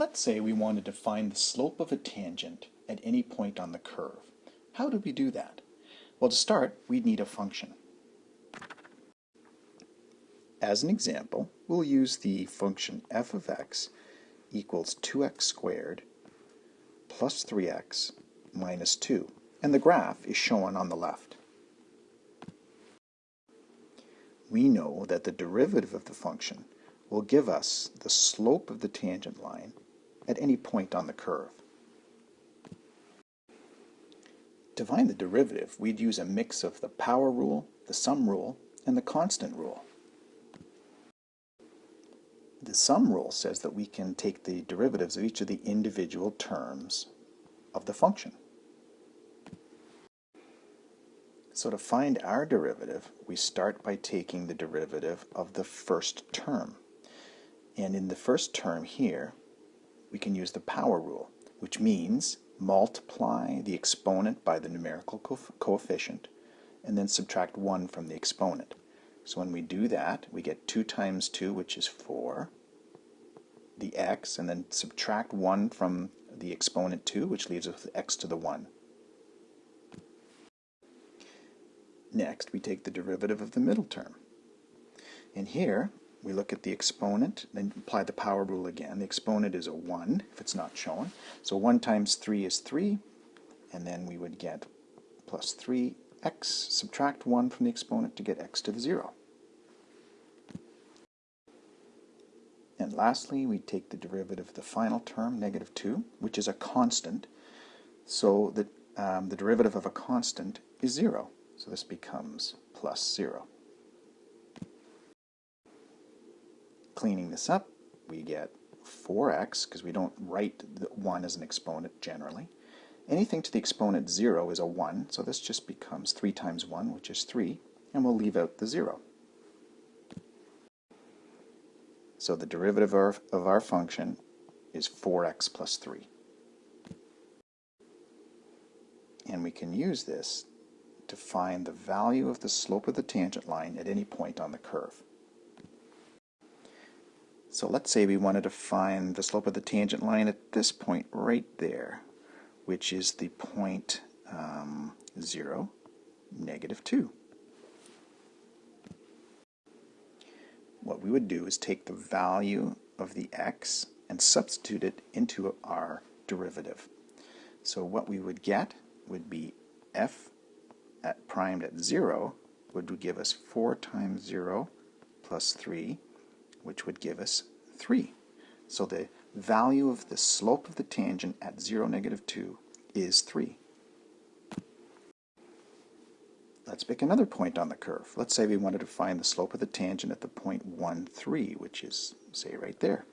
Let's say we wanted to find the slope of a tangent at any point on the curve. How do we do that? Well, to start, we'd need a function. As an example, we'll use the function f of x equals 2x squared plus 3x minus 2, and the graph is shown on the left. We know that the derivative of the function will give us the slope of the tangent line at any point on the curve. To find the derivative, we'd use a mix of the power rule, the sum rule, and the constant rule. The sum rule says that we can take the derivatives of each of the individual terms of the function. So to find our derivative, we start by taking the derivative of the first term. And in the first term here, we can use the power rule, which means multiply the exponent by the numerical co coefficient and then subtract 1 from the exponent. So when we do that, we get 2 times 2, which is 4, the x, and then subtract 1 from the exponent 2, which leaves us with x to the 1. Next, we take the derivative of the middle term. And here, we look at the exponent and apply the power rule again. The exponent is a 1 if it's not shown. So 1 times 3 is 3, and then we would get plus 3x, subtract 1 from the exponent to get x to the 0. And lastly, we take the derivative of the final term, negative 2, which is a constant. So the, um, the derivative of a constant is 0. So this becomes plus 0. Cleaning this up, we get 4x, because we don't write the 1 as an exponent generally. Anything to the exponent 0 is a 1, so this just becomes 3 times 1, which is 3, and we'll leave out the 0. So the derivative of our, of our function is 4x plus 3. And we can use this to find the value of the slope of the tangent line at any point on the curve. So let's say we wanted to find the slope of the tangent line at this point right there, which is the point um, 0, negative 2. What we would do is take the value of the x and substitute it into our derivative. So what we would get would be f at primed at 0 would give us 4 times 0 plus 3 which would give us 3. So the value of the slope of the tangent at 0, negative 2 is 3. Let's pick another point on the curve. Let's say we wanted to find the slope of the tangent at the point 1, 3, which is, say, right there.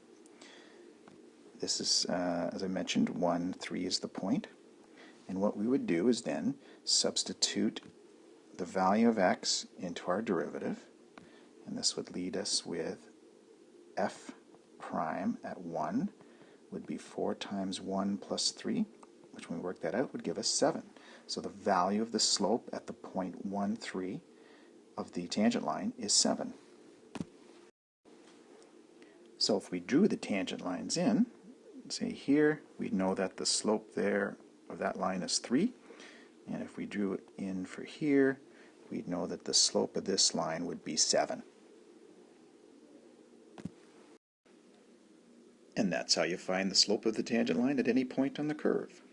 This is, uh, as I mentioned, 1, 3 is the point. And what we would do is then substitute the value of x into our derivative. And this would lead us with f prime at 1 would be 4 times 1 plus 3, which when we work that out would give us 7. So the value of the slope at the point 1, 3 of the tangent line is 7. So if we drew the tangent lines in, say here, we know that the slope there of that line is 3. And if we drew it in for here, we'd know that the slope of this line would be 7. And that's how you find the slope of the tangent line at any point on the curve.